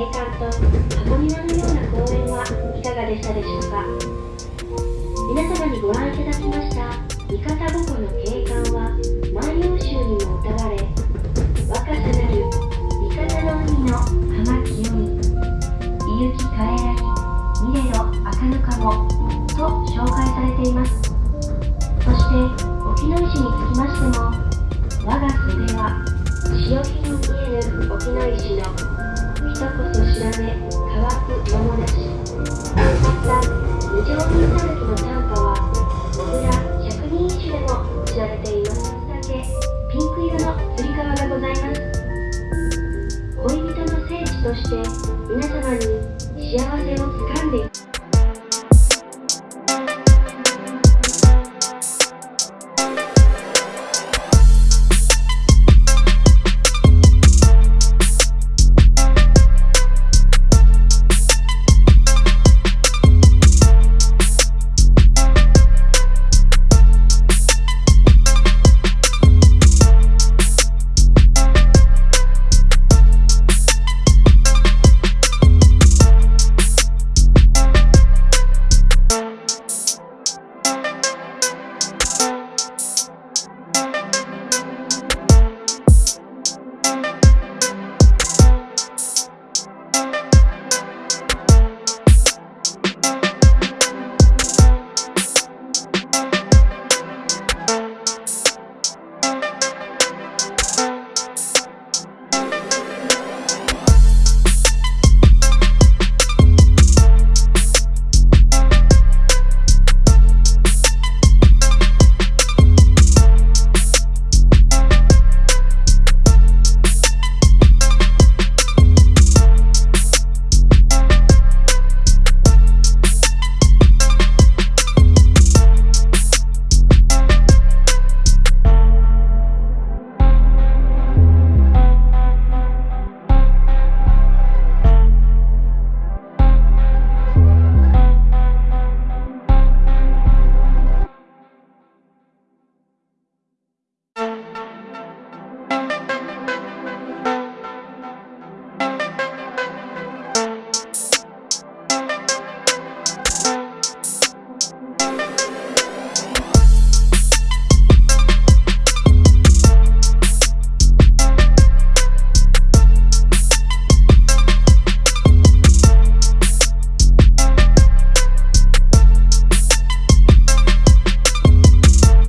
景観と箱庭のような公園はいかがでしたでしょうか？皆様にご覧いただきました三方五湖の景観は万葉集にも歌われ